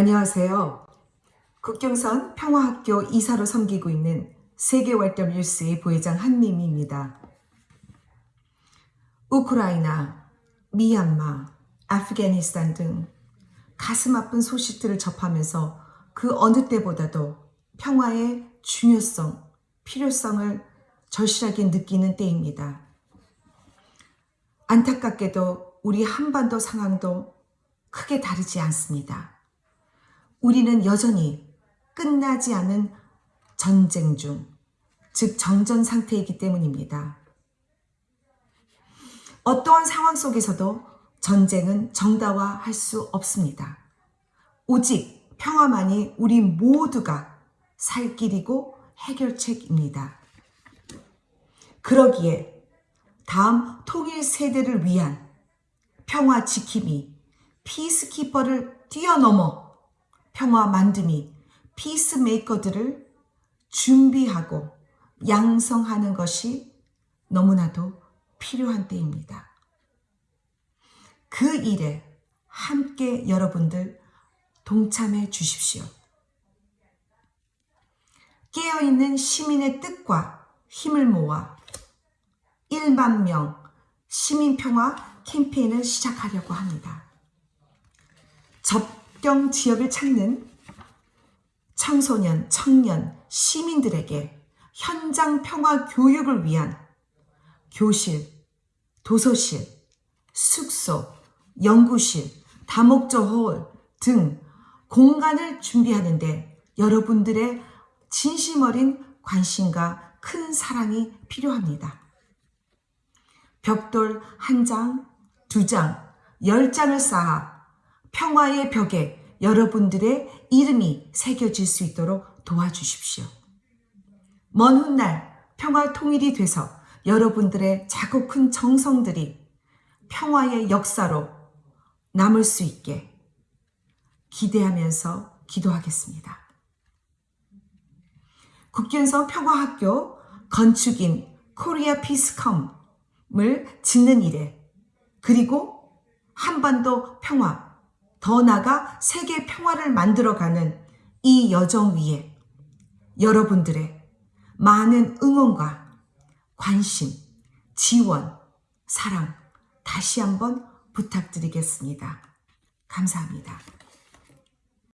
안녕하세요. 국경선 평화학교 이사로 섬기고 있는 세계월드뉴스의 부회장 한미미입니다. 우크라이나, 미얀마, 아프가니스탄 등 가슴 아픈 소식들을 접하면서 그 어느 때보다도 평화의 중요성, 필요성을 절실하게 느끼는 때입니다. 안타깝게도 우리 한반도 상황도 크게 다르지 않습니다. 우리는 여전히 끝나지 않은 전쟁 중, 즉 정전 상태이기 때문입니다. 어떠한 상황 속에서도 전쟁은 정당화할 수 없습니다. 오직 평화만이 우리 모두가 살 길이고 해결책입니다. 그러기에 다음 통일 세대를 위한 평화 지킴이 피스키퍼를 뛰어넘어 평화 만듦이 피스메이커들을 준비하고 양성하는 것이 너무나도 필요한 때입니다. 그 일에 함께 여러분들 동참해 주십시오. 깨어있는 시민의 뜻과 힘을 모아 1만 명 시민평화 캠페인을 시작하려고 합니다. 접 경 지역을 찾는 청소년, 청년, 시민들에게 현장 평화 교육을 위한 교실, 도서실, 숙소, 연구실, 다목적 홀 등 공간을 준비하는데 여러분들의 진심 어린 관심과 큰 사랑이 필요합니다. 벽돌 한 장, 두 장, 열 장을 쌓아 평화의 벽에 여러분들의 이름이 새겨질 수 있도록 도와주십시오. 먼 훗날 평화 통일이 돼서 여러분들의 작고 큰 정성들이 평화의 역사로 남을 수 있게 기대하면서 기도하겠습니다. 국견성 평화학교 건축인 코리아 피스컴을 짓는 일에 그리고 한반도 평화 더 나아가 세계 평화를 만들어가는 이 여정 위에 여러분들의 많은 응원과 관심, 지원, 사랑 다시 한번 부탁드리겠습니다. 감사합니다.